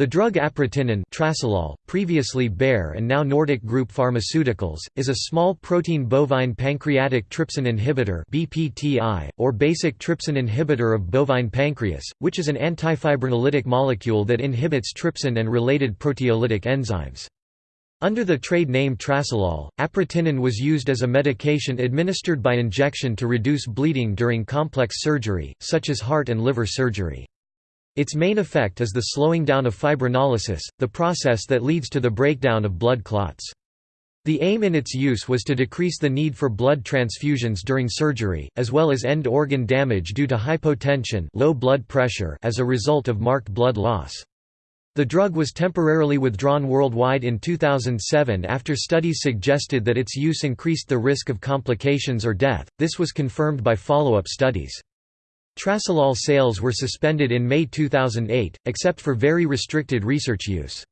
The drug aprotinin Trasylol, previously Bayer and now Nordic Group Pharmaceuticals, is a small protein bovine pancreatic trypsin inhibitor BPTI, or basic trypsin inhibitor of bovine pancreas, which is an antifibrinolytic molecule that inhibits trypsin and related proteolytic enzymes. Under the trade name Trasylol, aprotinin was used as a medication administered by injection to reduce bleeding during complex surgery, such as heart and liver surgery. Its main effect is the slowing down of fibrinolysis, the process that leads to the breakdown of blood clots. The aim in its use was to decrease the need for blood transfusions during surgery, as well as end organ damage due to hypotension low blood pressure as a result of marked blood loss. The drug was temporarily withdrawn worldwide in 2007 after studies suggested that its use increased the risk of complications or death, this was confirmed by follow-up studies. Trasylol sales were suspended in May 2008, except for very restricted research use.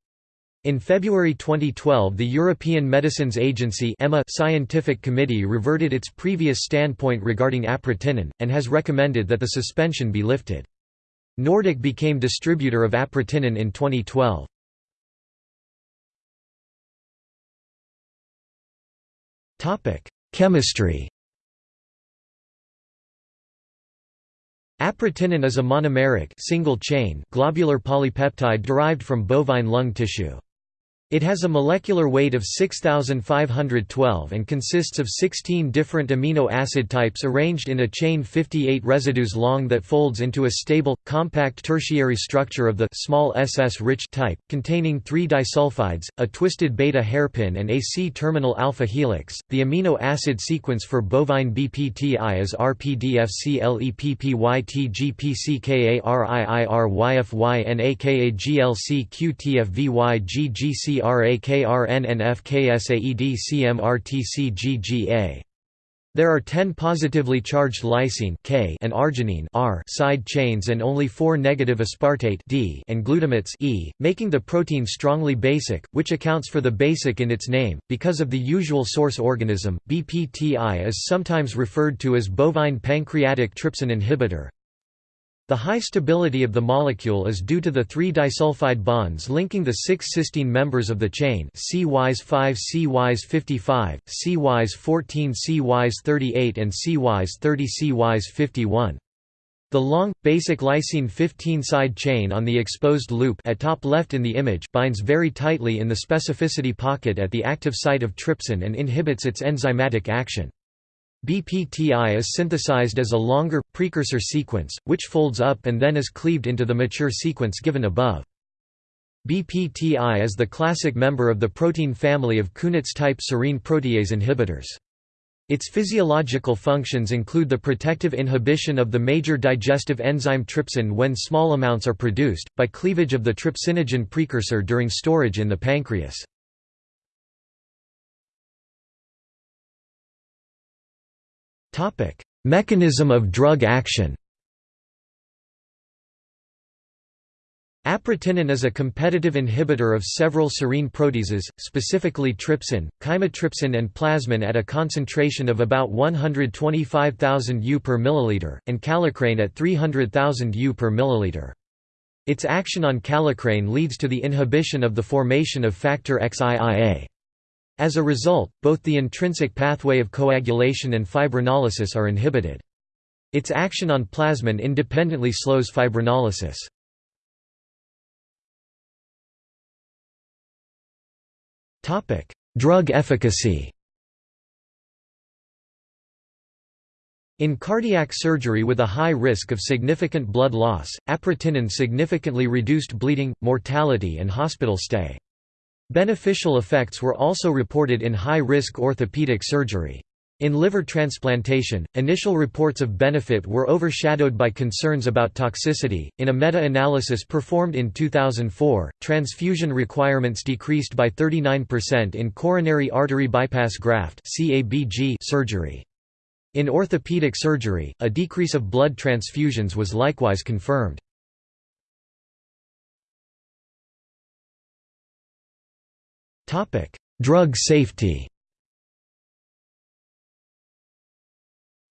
In February 2012 the European Medicines Agency EMA scientific committee reverted its previous standpoint regarding aprotinin, and has recommended that the suspension be lifted. Nordic became distributor of aprotinin in 2012. Chemistry Aprotinin is a monomeric single chain globular polypeptide derived from bovine lung tissue. It has a molecular weight of 6,512 and consists of 16 different amino acid types arranged in a chain 58 residues long that folds into a stable, compact tertiary structure of the small ss-rich type, containing three disulfides, a twisted beta hairpin and a C-terminal alpha helix. The amino acid sequence for bovine BPTI is RPDFCLEPPYTGPCKARIIRYFYNAKAGLCQTFVYGGC CRAKRNNFKSAEDCMRTCGGA. There are 10 positively charged lysine K and arginine R side chains and only 4 negative aspartate D and glutamates E, making the protein strongly basic, which accounts for the basic in its name. Because of the usual source organism, BPTI is sometimes referred to as bovine pancreatic trypsin inhibitor, the high stability of the molecule is due to the three disulfide bonds linking the six cysteine members of the chain CYs5 CYs55, CYs14 CYs38 and CYs30 CYs51. The long, basic lysine 15 side chain on the exposed loop at top left in the image binds very tightly in the specificity pocket at the active site of trypsin and inhibits its enzymatic action. BPTI is synthesized as a longer, precursor sequence, which folds up and then is cleaved into the mature sequence given above. BPTI is the classic member of the protein family of Kunitz-type serine protease inhibitors. Its physiological functions include the protective inhibition of the major digestive enzyme trypsin when small amounts are produced, by cleavage of the trypsinogen precursor during storage in the pancreas. Mechanism of drug action Aprotinin is a competitive inhibitor of several serine proteases, specifically trypsin, chymotrypsin and plasmin at a concentration of about 125,000 U per milliliter, and kallikrein at 300,000 U per milliliter. Its action on kallikrein leads to the inhibition of the formation of factor XIIa. As a result, both the intrinsic pathway of coagulation and fibrinolysis are inhibited. Its action on plasmin independently slows fibrinolysis. Drug efficacy In cardiac surgery with a high risk of significant blood loss, aprotinin significantly reduced bleeding, mortality and hospital stay. Beneficial effects were also reported in high-risk orthopedic surgery. In liver transplantation, initial reports of benefit were overshadowed by concerns about toxicity. In a meta analysis performed in 2004, transfusion requirements decreased by 39% in coronary artery bypass graft surgery. In orthopedic surgery, a decrease of blood transfusions was likewise confirmed. Topic: Drug safety.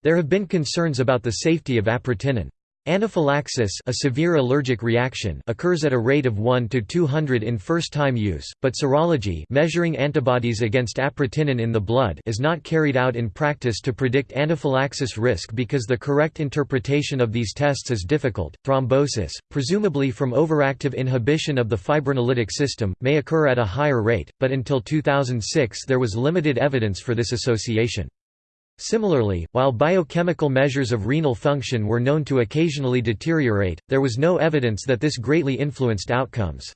There have been concerns about the safety of aprotinin. Anaphylaxis a severe allergic reaction occurs at a rate of 1 to 200 in first-time use, but serology measuring antibodies against aprotinin in the blood is not carried out in practice to predict anaphylaxis risk because the correct interpretation of these tests is difficult. Thrombosis, presumably from overactive inhibition of the fibrinolytic system, may occur at a higher rate, but until 2006 there was limited evidence for this association. Similarly, while biochemical measures of renal function were known to occasionally deteriorate, there was no evidence that this greatly influenced outcomes.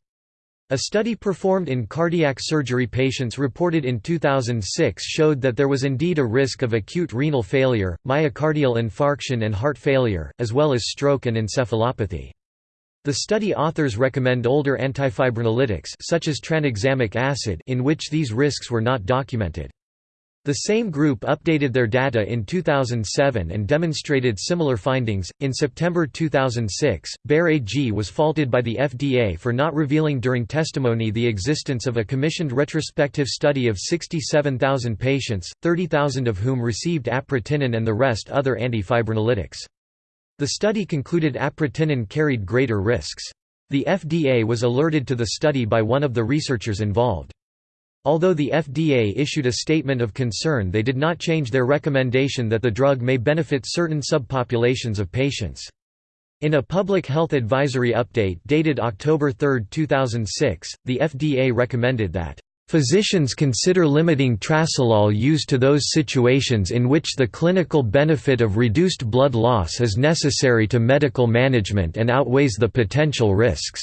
A study performed in cardiac surgery patients reported in 2006 showed that there was indeed a risk of acute renal failure, myocardial infarction and heart failure, as well as stroke and encephalopathy. The study authors recommend older antifibrinolytics such as tranexamic acid in which these risks were not documented. The same group updated their data in 2007 and demonstrated similar findings. In September 2006, Bayer AG was faulted by the FDA for not revealing during testimony the existence of a commissioned retrospective study of 67,000 patients, 30,000 of whom received aprotinin and the rest other antifibrinolytics. The study concluded aprotinin carried greater risks. The FDA was alerted to the study by one of the researchers involved. Although the FDA issued a statement of concern they did not change their recommendation that the drug may benefit certain subpopulations of patients. In a public health advisory update dated October 3, 2006, the FDA recommended that Physicians consider limiting Trasylol use to those situations in which the clinical benefit of reduced blood loss is necessary to medical management and outweighs the potential risks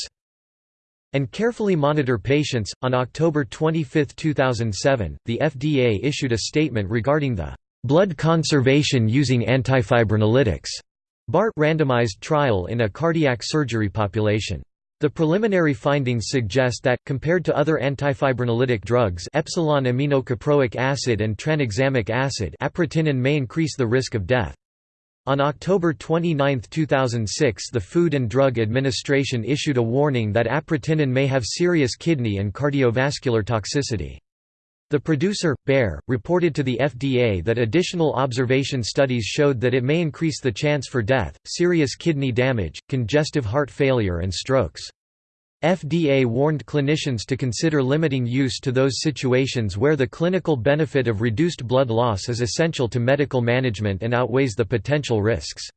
and carefully monitor patients. On October 25, 2007, the FDA issued a statement regarding the blood conservation using antifibrinolytics BART randomized trial in a cardiac surgery population. The preliminary findings suggest that, compared to other antifibrinolytic drugs epsilon aminocaproic acid and tranexamic acid aprotinin may increase the risk of death. On October 29, 2006 the Food and Drug Administration issued a warning that aprotinin may have serious kidney and cardiovascular toxicity. The producer, Bayer, reported to the FDA that additional observation studies showed that it may increase the chance for death, serious kidney damage, congestive heart failure and strokes. FDA warned clinicians to consider limiting use to those situations where the clinical benefit of reduced blood loss is essential to medical management and outweighs the potential risks.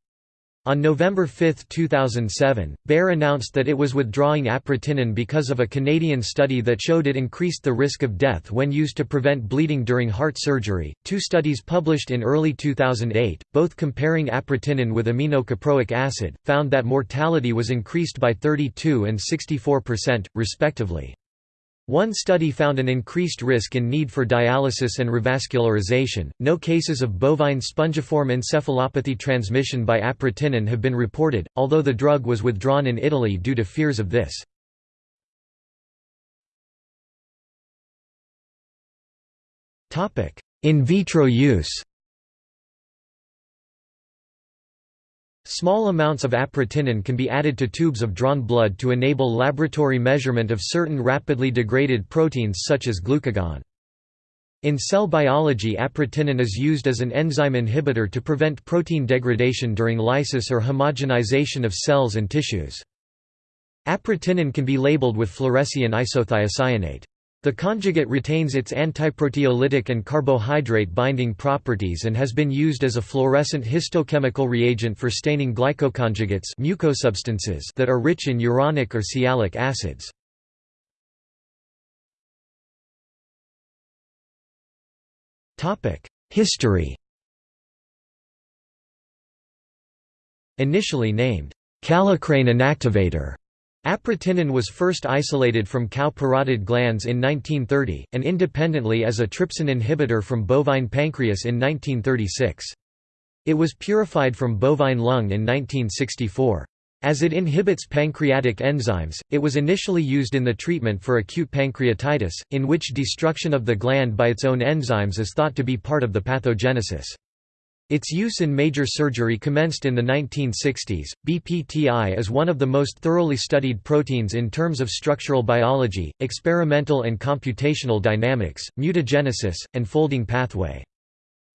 On November 5, 2007, Bayer announced that it was withdrawing aprotinin because of a Canadian study that showed it increased the risk of death when used to prevent bleeding during heart surgery. Two studies published in early 2008, both comparing aprotinin with aminocaproic acid, found that mortality was increased by 32 and 64%, respectively. One study found an increased risk in need for dialysis and revascularization. No cases of bovine spongiform encephalopathy transmission by aprotinin have been reported, although the drug was withdrawn in Italy due to fears of this. In vitro use Small amounts of aprotinin can be added to tubes of drawn blood to enable laboratory measurement of certain rapidly degraded proteins such as glucagon. In cell biology aprotinin is used as an enzyme inhibitor to prevent protein degradation during lysis or homogenization of cells and tissues. Aprotinin can be labeled with fluorescein isothiocyanate. The conjugate retains its antiproteolytic and carbohydrate binding properties and has been used as a fluorescent histochemical reagent for staining glycoconjugates mucosubstances that are rich in uronic or sialic acids. History Initially named, kallikrein inactivator Aprotinin was first isolated from cow parotid glands in 1930, and independently as a trypsin inhibitor from bovine pancreas in 1936. It was purified from bovine lung in 1964. As it inhibits pancreatic enzymes, it was initially used in the treatment for acute pancreatitis, in which destruction of the gland by its own enzymes is thought to be part of the pathogenesis. Its use in major surgery commenced in the 1960s. BPTI is one of the most thoroughly studied proteins in terms of structural biology, experimental and computational dynamics, mutagenesis, and folding pathway.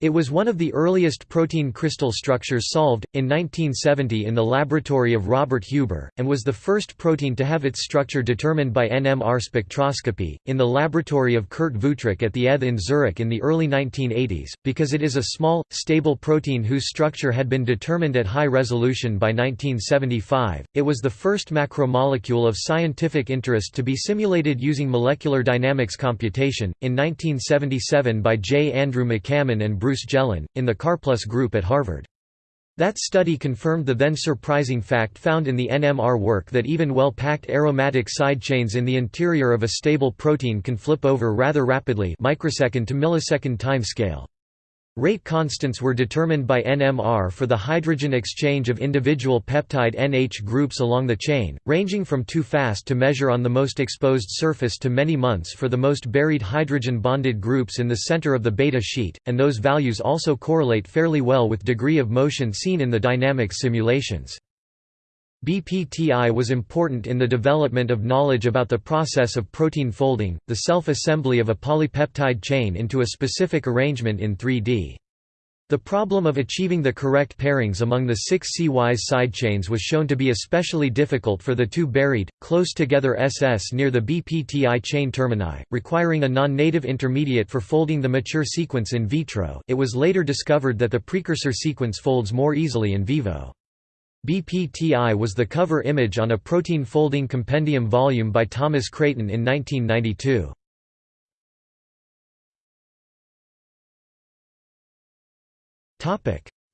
It was one of the earliest protein crystal structures solved, in 1970 in the laboratory of Robert Huber, and was the first protein to have its structure determined by NMR spectroscopy, in the laboratory of Kurt Wuthrich at the ETH in Zurich in the early 1980s. Because it is a small, stable protein whose structure had been determined at high resolution by 1975, it was the first macromolecule of scientific interest to be simulated using molecular dynamics computation, in 1977 by J. Andrew McCammon and Bruce Gelin, in the Karplus group at Harvard. That study confirmed the then surprising fact found in the NMR work that even well-packed aromatic side chains in the interior of a stable protein can flip over rather rapidly microsecond to millisecond time scale. Rate constants were determined by NMR for the hydrogen exchange of individual peptide NH groups along the chain, ranging from too fast to measure on the most exposed surface to many months for the most buried hydrogen-bonded groups in the center of the beta sheet, and those values also correlate fairly well with degree of motion seen in the dynamics simulations. BPTI was important in the development of knowledge about the process of protein folding, the self-assembly of a polypeptide chain into a specific arrangement in 3D. The problem of achieving the correct pairings among the six C-wise side chains was shown to be especially difficult for the two buried, close-together SS near the BPTI chain termini, requiring a non-native intermediate for folding the mature sequence in vitro it was later discovered that the precursor sequence folds more easily in vivo. BPTI was the cover image on a protein folding compendium volume by Thomas Creighton in 1992.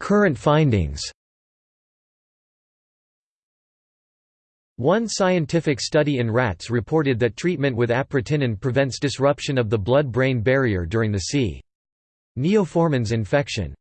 Current findings One scientific study in rats reported that treatment with aprotinin prevents disruption of the blood-brain barrier during the C. neoformans infection.